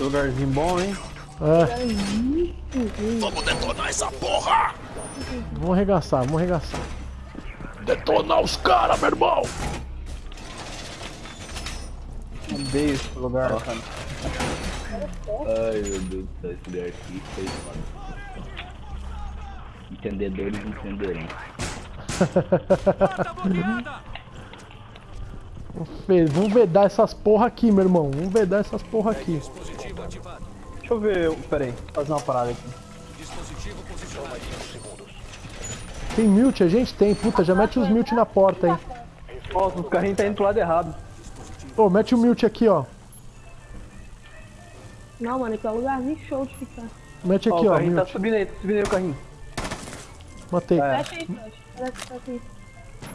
Lugarzinho bom, hein? É, Vamos detonar essa porra! vamos arregaçar, vamos arregaçar. Detonar os caras, meu irmão! Mandei esse lugar, cara. Ai meu Deus do céu, esse lugar aqui foi foda. Entendedores entenderão. Vamos vamos vedar essas porra aqui, meu irmão. Vamos vedar essas porra aqui. Deixa eu ver, pera aí, fazer uma parada aqui. Tem mute? A gente tem. Puta, já mete os mute na porta aí. Nossa, os carrinhos tá indo pro lado errado. Ô, mete o mute aqui, ó. Não, mano, aqui é um lugarzinho show de ficar. Mete Ó, aqui, o ó. carrinho tá Mute. subindo aí, tá subindo aí o carrinho. Matei. É. Fecha aí, fecha. Tá.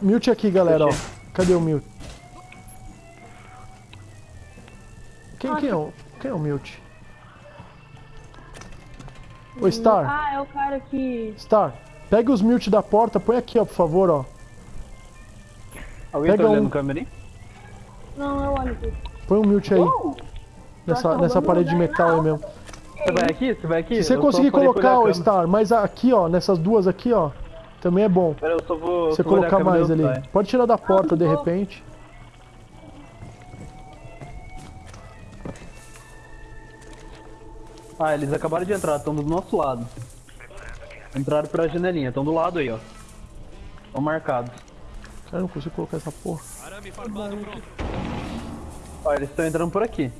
Mute aqui, galera, ó. Cadê o mute? Quem, quem, é, o, quem é o mute? Ô, Star. Ah, é o cara que. Star, pega os mute da porta, põe aqui, ó, por favor, ó. Alguém Pega tá olhando um. o câmera aí? Não, eu olho aqui. Põe um mute aí. Uh! Nessa, nessa parede de metal aí mesmo. Você vai aqui? Você vai aqui? Se você Eu conseguir colocar, o. Star, mas aqui, ó, nessas duas aqui, ó, também é bom. Pera, eu só vou. Você colocar mais ali. Pode tirar da porta de não. repente. Ah, eles acabaram de entrar, estão do nosso lado. Entraram pela janelinha, estão do lado aí, ó. Estão marcados. Cara, eu não consigo colocar essa porra. Ó, eles estão entrando por aqui.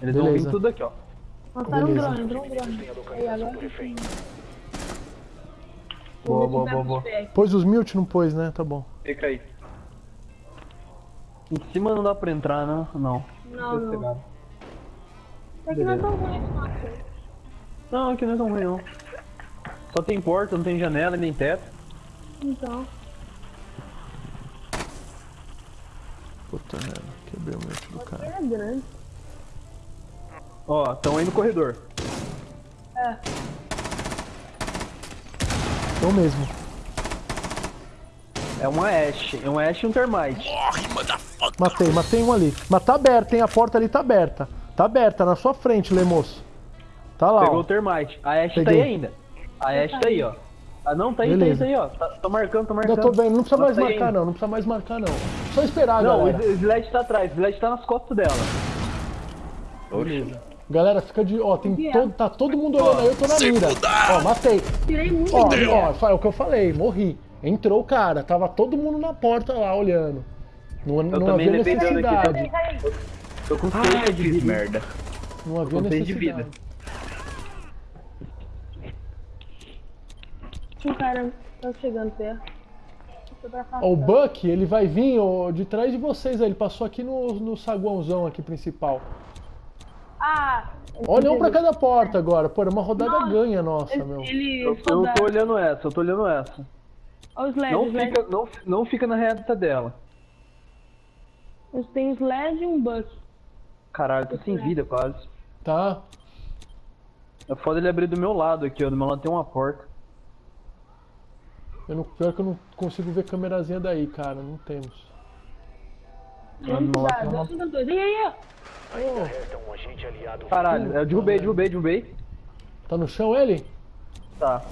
Eles vão Beleza. vir tudo aqui, ó. Mataram um drone, entrou um drone. Aí, agora. Boa, boa, boa, boa. Pôs os mute? Não pôs, né? Tá bom. Fica aí. Em cima não dá pra entrar, né? Não. Não, não. É não é tão ruim esse mapa. Não, aqui não é tão ruim, não. Só tem porta, não tem janela nem teto. Então. Puta merda, quebrei o mute do cara. É grande. Ó, estão aí no corredor. É. Eu mesmo. É um Ash, é um Ash e um Termite. Morre, motherfucker! Matei, matei um ali. Mas tá aberta, hein? A porta ali tá aberta. Tá aberta, na sua frente, Lemoço. Tá lá, Pegou ó. o Termite. A Ash tá Peguei. aí ainda. A Ash tá aí, ó. Ah, não, tá aí, tá aí, Beleza. tá aí, ó. Tá, tô marcando, tô marcando. tô vendo, não precisa mais Tá aí marcar não, não precisa mais marcar não. Só esperar, Não, o galera. Sled tá atrás, o Sled tá nas costas dela. Beleza. Galera, fica de. Ó, tem todo, tá todo mundo olhando aí, eu tô na mira. Ó, matei. Tirei muito. Ó, ó, é o que eu falei, morri. Entrou o cara, tava todo mundo na porta lá olhando. Não, não também havia necessidade. Tô com seis de vida. merda. Não havia com seis de necessidade. vida. Tinha um cara tá chegando perto. O. Buck, ele vai vir ó, de trás de vocês aí. Ele passou aqui no, no saguãozão aqui principal. Ah! Olha um pra cada porta agora. Pô, era uma rodada Nossa, ganha nossa, meu. Ele, ele Eu, eu tô olhando essa, eu tô olhando essa. Olha o Sled, Não o Sled. fica, não, não fica na reta dela. Tem um Sled e um Buck. Caralho, tô sem vida quase. Tá? É foda ele abrir do meu lado aqui, ó. Do meu lado tem uma porta. Eu não, pior que eu não consigo ver câmerazinha daí, cara. Não temos. Caralho, eu derrubei, derrubei, derrubei. Tá no chão ele? Tá.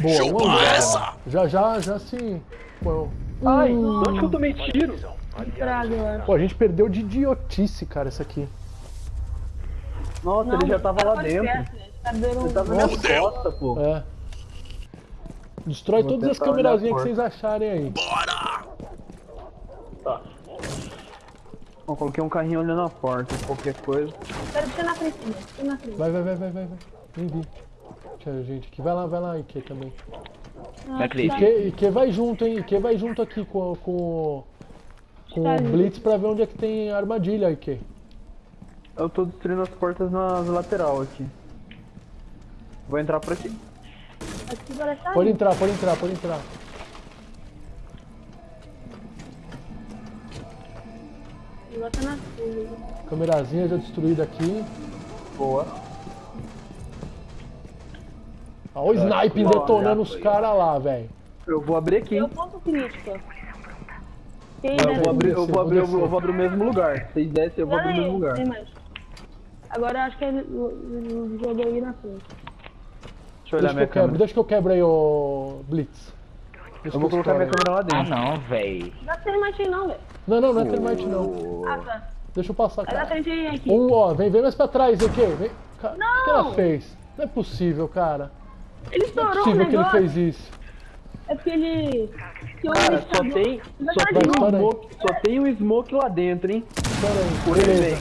Boa, Chupa essa! Já, já, já se. Pô, Ai, de onde que eu tomei tiro? Pô, a gente perdeu de idiotice, cara, isso aqui. Nossa, ele já tava lá Pode dentro. perto, né? Tá Ele tava um... na minha costa, pô. É. Destrói Vou todas as câmerazinhas que vocês acharem aí. Bora! Ó, coloquei um carrinho olhando a porta, qualquer coisa. Pera, deixa na frente? Deixa na frente. Vai, vai, vai, vai, vai, vai. Nem vi. Tchau, gente. Aqui. Vai lá, vai lá, Ike também. Ah, Vai, Cleiton. tá. Ike, Ike vai junto, hein? Ike vai junto aqui com, com, com Tá. Blitz pra ver onde é que tem armadilha, Ike. Eu tô destruindo as portas nas lateral aqui. Vou entrar por aqui. Aqui tá Pode entrar, pode entrar, pode entrar. Na. Câmerazinha já destruída aqui. Boa. Olha o sniper ó, detonando já os caras lá, velho. Eu vou abrir aqui. Deu ponto crítico. Quem Eu desce vou abrir, eu vou abrir, eu vou vou, eu vou abrir o mesmo lugar. Se vocês descem, eu vou abrir o mesmo lugar. Tem mais. Agora eu acho que ele o- o jogo aí na frente. Deixa eu olhar Deixa minha eu quebro, câmera. deixa que eu quebro aí, ô Blitz. Deixa Eu vou colocar minha câmera lá Ah, dentro. não, véi. Dá frente mais aí não, velho. Não, não, não é termite não. Ah, tá. Deixa eu passar, dá cara. frente aí aqui. Um, ó, vem, vem mais pra trás aqui. Vem. Ca- O que ela Não! fez? Não é possível, cara. Ele Não é estourou possível que ele fez isso. É porque ele... Cara, só tem, só tem um smoke, só tem um smoke lá dentro, hein? Espera aí, Por ele vem.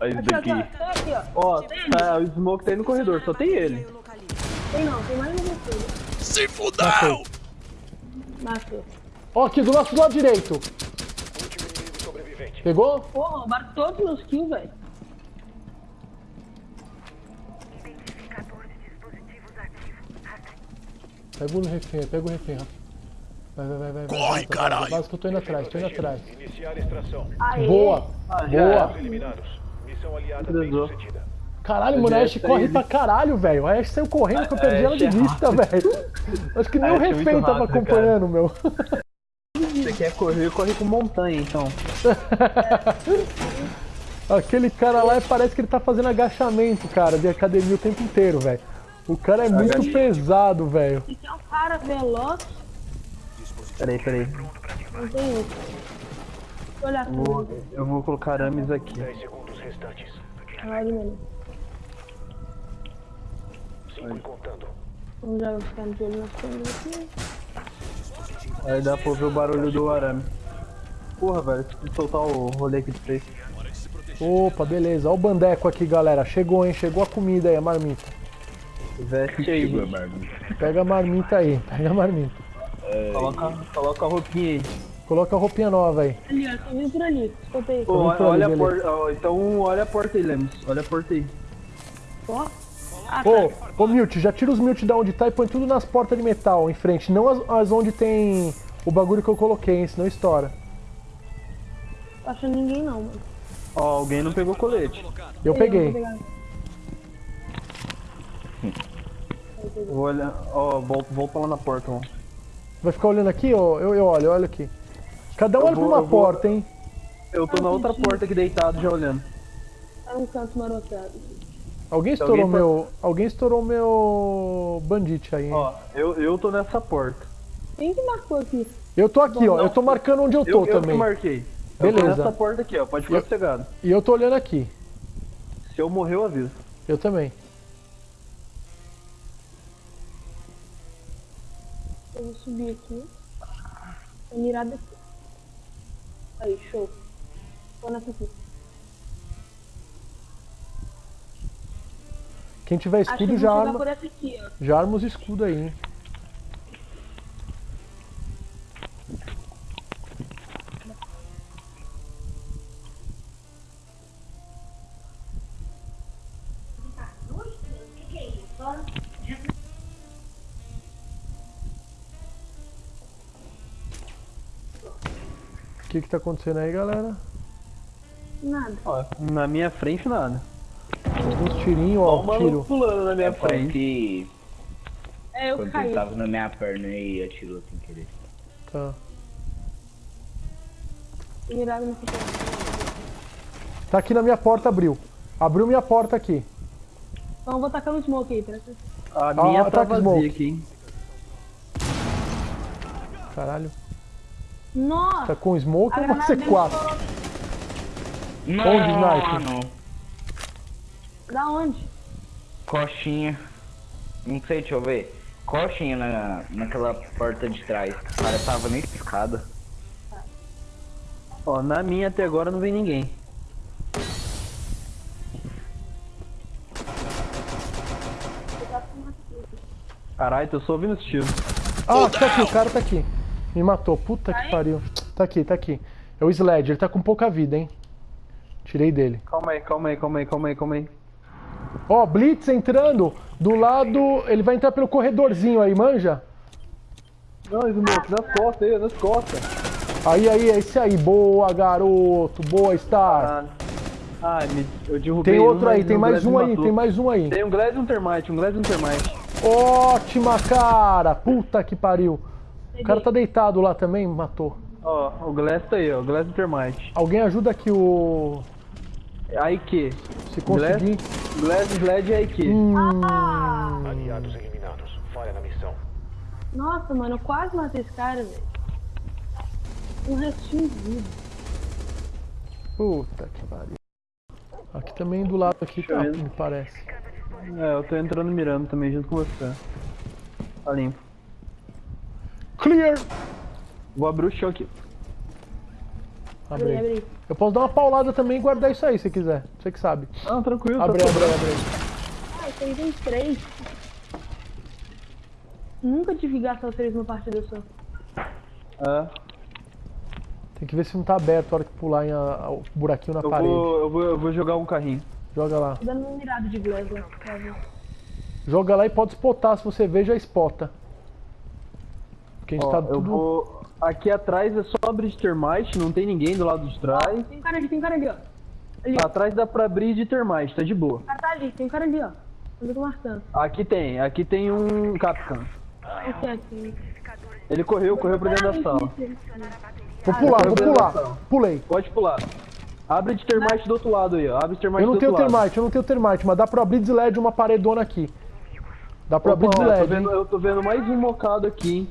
Olha isso Aqui, aqui, daqui. ó. Aqui, ó. Tá, o smoke tá aí no corredor, só tem ele. Tem não, tem mais um você. Se fudeu! Nasceu. Ó, aqui do nosso lado direito. Pegou? Porra, roubaram todos os meus kills, velho. Pega o refém, pega o refém, Rafa. Vai, vai, vai, vai. vai, Corre, vai, caralho. Base que eu tô indo atrás, tô indo atrás. Iniciar extração. Aê. Boa, Ah, boa. Eliminados. Missão aliada bem sucedida. Caralho, mano, a tá corre pra caralho, velho. A Ashe saiu correndo que eu perdi ela de é vista, velho. Acho que nem o é refém tava acompanhando, meu. Você quer correr, corre com montanha, então. Aquele cara lá parece que ele tá fazendo agachamento, cara, de academia o tempo inteiro, velho. O cara é muito Agacha- pesado, velho. Esse é um cara veloz, Peraí, peraí. não tem outro. Deixa eu olhar Eu vou, eu vou colocar arames aqui. 10 segundos restantes. Caralho, mano. 5 e contando. Vamos já ficar de olho nas câmeras aqui. Aí dá pra ouvir o barulho do arame. Porra, velho, preciso soltar o rolê que tu fez. Opa, beleza. Ó o bandeco aqui, galera. Chegou, hein? Chegou a comida aí, a marmita. Veste aí. Pega a marmita aí, pega a marmita. coloca, coloca a roupinha aí. Coloca a roupinha nova aí. Ali, ó, tô vindo por ali. Escuta aí. Pô, por ali, olha a beleza. porta. ó, Então olha a porta aí, Lemos. Olha a porta aí. Ó. Ah, Ô, tá. ô Milt, já tira os Milt da onde tá e põe tudo nas portas de metal em frente. Não as, as onde tem o bagulho que eu coloquei, hein? Senão estoura. Tô achando ninguém não, mano. Ó, alguém não pegou colete. Eu Ei, peguei. Eu Vou olhar. Ó, volta, volta lá na porta, ó. Vai ficar olhando aqui, ó? Eu, eu olho, eu olho aqui. Cada um Eu olha pra vou- uma eu vou- porta, hein? Eu tô na outra porta aqui deitado já olhando. Tá num canto marotado. Alguém estourou alguém tá- meu. Alguém estourou meu bandite aí, hein? Ó, eu, eu tô nessa porta. Quem que marcou aqui? Eu tô aqui, ó. Eu tô marcando onde eu tô Eu, eu que também. marquei. Eu tô Beleza. nessa porta aqui, ó. Pode ficar Eu- sossegado. E eu tô olhando aqui. Se eu morrer, eu aviso. Eu também. Eu vou subir aqui. Tô mirado aqui. Aí, show. Tô nessa aqui. Quem tiver escudo já vou arma, aqui, já arma os escudos aí, hein? Que que tá acontecendo aí, galera? Nada. Ó, na minha frente, nada. Uns tirinhos, Ó, um tiro. pulando na minha É frente. porque É, eu quando caí. ele tava na minha perna e atirou sem querer. Tá. Mirado porta. Tá aqui na minha porta, abriu. Abriu minha porta aqui. Então eu vou tacar no smoke aí, atenção. A minha tá ataque vazia smoke. aqui, hein? Caralho. Nossa! Tá com smoke ou dele quatro? estourou. Onde, sniper? não. Da onde? Coxinha. Não sei, deixa eu ver. Coxinha na, naquela porta de trás. O cara tava na escada. Ó, na minha até agora não vem ninguém. Caralho, tô só ouvindo os tiros. Ah, tá aqui, o cara tá aqui. Me matou. Puta que pariu. Tá aqui, tá aqui. É o Sled, ele tá com pouca vida, hein? Tirei dele. Calma aí, calma aí, calma aí, calma aí, calma aí. Ó, Blitz entrando do lado. Ele vai entrar pelo corredorzinho aí, manja? Não, Smoke, nas costas aí, nas costas. Aí, aí, é esse aí. Boa, garoto. Boa, Star. Caralho. Ai, me, eu derrubei Tem um, outro aí, mas tem mais um aí, matou. tem mais um aí. Tem um Glass e um Termite, um Glass e um Termite. Ótima, cara. Puta que pariu. O cara tá deitado lá também, matou. Ó, o Glass tá aí, ó. O Glass do Termite. Alguém ajuda aqui o... Aí que? Se conseguir... Glass, Sled e que? Hum, Aliados eliminados. Falha na missão. Nossa, mano, eu quase matei esse cara, velho. Um restinho de vida. puta que pariu. Aqui também do lado aqui tá, Deixa me parece. É, eu tô entrando mirando também junto com você. Tá limpo. Clear! Vou abrir o chão aqui. Aí. abre. Eu posso dar uma paulada também e guardar isso aí se quiser. Você que sabe. Ah, tranquilo. Abre, tá abre, abre. aí. Ah, esse aí tem três. Nunca tive os três numa partida só. É, Tem que ver se não tá aberto a hora que pular em a- a- o buraquinho na eu parede. vou, eu, vou, eu vou jogar um carrinho. Joga lá. Tô dando uma mirada de glass lá. ver. Joga lá e pode spotar. Se você ver, já spota. Porque a gente Ó, tá eu tudo... vou... Aqui atrás é só abrir de termite, não tem ninguém do lado de trás. Tem um cara ali, tem um cara ali, ó. Ali, ó. Atrás dá pra abrir de termite, tá de boa. O cara tá ali, tem um cara ali, ó. Eu tô marcando. Aqui tem, aqui tem um Capcan. Esse aqui. Ele correu, correu pra dentro da sala. Vou pular, vou eu pular. Pulei. Pode pular. Abre de termite do outro lado aí, ó. Abre de termite Eu não do tenho outro lado. termite, eu não tenho termite, mas dá pra abrir de LED uma paredona aqui. Dá pra abrir Opa, de ó, eu, tô LED, vendo, eu tô vendo mais um mocado aqui, hein.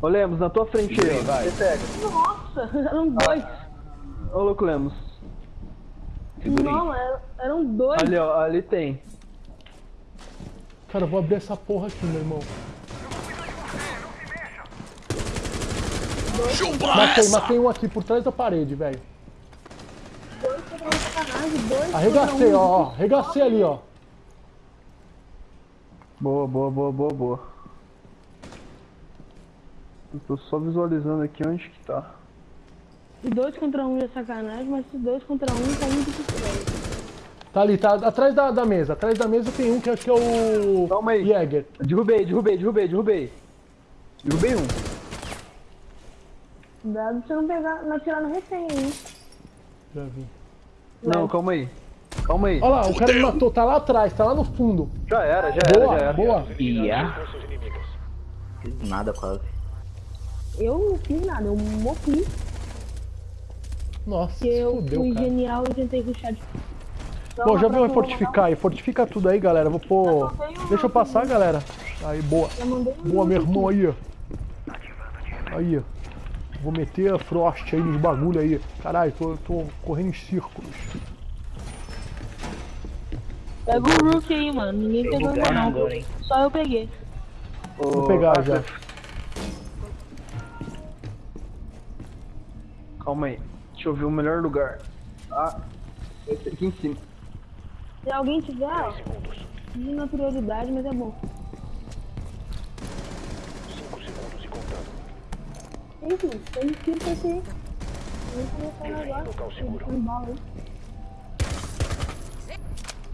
Ô Lemos, na tua frente aí, ó. Você pega. Nossa, eram dois. Ô louco Lemos. Não, eram, dois. Ali, ó, ali tem. Cara, eu vou abrir essa porra aqui, meu irmão. Chupa Matei, essa! matei um aqui por trás da parede, velho. Dois contra sacanagem, dois Arregacei, um. ó, ó. Arregacei ali, ó. Boa, boa, boa, boa, boa. Eu tô só visualizando aqui onde que tá. E dois contra um é sacanagem, mas se dois contra um tá muito difícil. Tá ali, tá atrás da, da mesa. Atrás da mesa tem um que, é- que é o. Calma aí. Jäger. Derrubei, derrubei, derrubei, derrubei. Derrubei um. Cuidado pra você não pegar, não atirar no refém, hein? Já vi. Não, calma aí. Calma aí. Olha lá, o cara me matou, tá lá atrás, tá lá no fundo. Já era, já era, Boa, já era. boa. Ia. Seus inimigos. Fiz nada quase. Eu não fiz nada, eu morri. Nossa, Porque eu fudeu, fui cara. genial e tentei ruxar de. Bom, já viu fortificar aí? Fortifica tudo aí, galera. Vou pôr. Deixa eu passar, galera. Aí, boa. Um Boa, meu irmão aí, ó. Aí, ó. Vou meter a Frost aí nos bagulho aí. Caralho, tô, tô correndo em círculos. Pega o Rook aí, mano. Ninguém pegou ainda não. agora? Só eu peguei. Vou pegar já. Calma aí. Deixa eu ver o melhor lugar. Ah, esse aqui em cima. Se alguém tiver, ó, não é prioridade, mas é bom. 5 segundos e contando. Mano, tem pra seguro. Tem bala aí.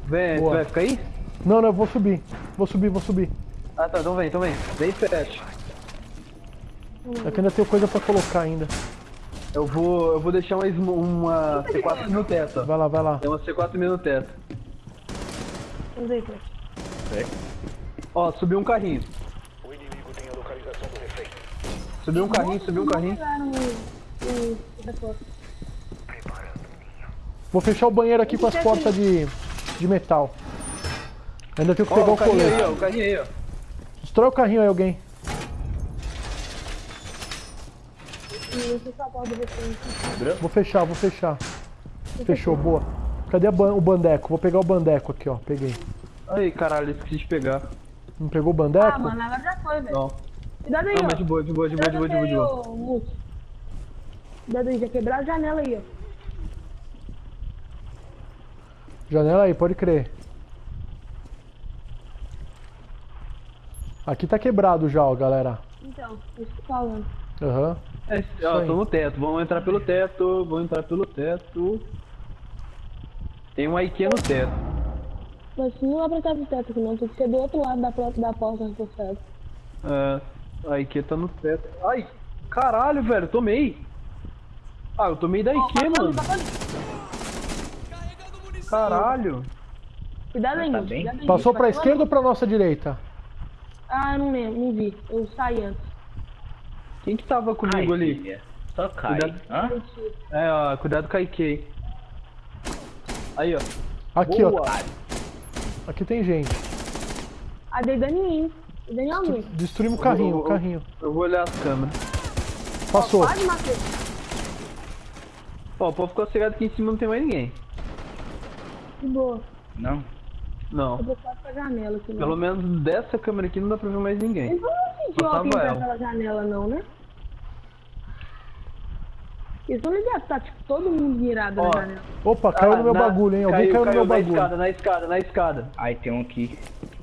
Vem, Boa. você vai ficar aí? Não, não, eu vou subir. Vou subir, vou subir. Ah tá, então vem, então vem. Vem fecha. É que ainda tenho coisa pra colocar ainda. Eu vou. Eu vou deixar uma, uma C4 no teto. Vai lá, vai lá. Tem uma C4 no teto. Pô. Ó, subiu um carrinho. O inimigo tem a localização do refém. Subiu um carrinho, subiu um carrinho. Vou fechar o banheiro aqui com as portas de, de metal. Ainda tenho que pegar Ó, o o carrinho aí, colete. ó, o carrinho aí, ó. Destrói o carrinho aí, alguém. E esse sapato do refém. Vou fechar, vou fechar. Fechou, boa. Cadê ban- o bandeco? Vou pegar o bandeco aqui, ó. Peguei. Aí, caralho, esqueci de pegar. Não pegou o bandeco? Ah, mano, agora já foi, velho. Não. Cuidado aí, Não, ó. mas de boa, de boa, de boa, de boa, de boa, de boa. Cuidado aí, já quebraram a janela aí, ó. Janela aí, pode crer. Aqui tá quebrado já, ó, galera. Então, isso que falando. Aham. É, ó, tô no teto, vamos entrar pelo teto, vamos entrar pelo teto. Tem um IQ no teto. Mas não dá pra entrar pro teto aqui não, tem que ser do outro lado da, porta- da porta reforçada. É, a IQ tá no teto. Ai, caralho, velho, tomei. Ah, eu tomei da IQ, mano. Caralho. Cuidado aí, Tá cuidado aí. Passou pra lá. esquerda ou pra nossa direita? Ah, eu não lembro, não vi. Eu saí antes. Quem que tava comigo Ai, ali? filha. Só cai. Cuidado. Hã? É, ó, cuidado com a IK. Aí, ó. Aqui, Boa. ó. Aqui tem gente. Ah, dei dano em mim. Dei dano em alguém. Destruímos o carrinho, o carrinho. Eu vou olhar as câmeras. Passou. Quase matei. Ó, o povo ficou cegado aqui em cima não tem mais ninguém. De boa. Não. Não. Eu vou quase pra janela aqui. Pelo menos dessa câmera aqui não dá pra ver mais ninguém. Não vão sentir Só ó, quem tava tá ela. naquela janela, não, né? Eles estão ligados, tá tipo todo mundo mirado Ó. na janela. Opa, caiu Ah, no meu na- bagulho, hein? Alguém caiu, no meu na bagulho. escada, na escada, na escada. Aí tem um aqui.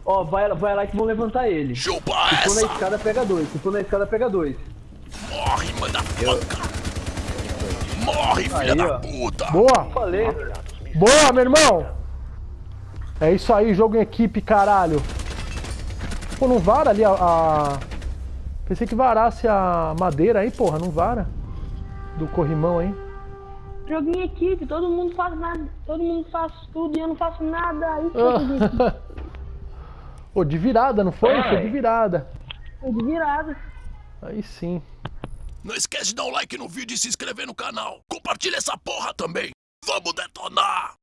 Ó, vai, vai lá que vão levantar ele. Se Chupa for na escada, pega dois. Se for na escada, pega dois. Morre, motherfucker! Morre, filha Aí, da ó. puta! Boa! Falei. Boa, meu irmão! É isso aí, jogo em equipe, caralho. Pô, não vara ali a, a- Pensei que varasse a madeira aí, porra, não vara. Do corrimão aí. Jogo em equipe, todo mundo faz nada. Todo mundo faz tudo e eu não faço nada. Isso acredito. Pô, de virada, não foi? Foi de virada. Foi de virada. Aí sim. Não esquece de dar um like no vídeo e se inscrever no canal. Compartilha essa porra também. Vamos detonar!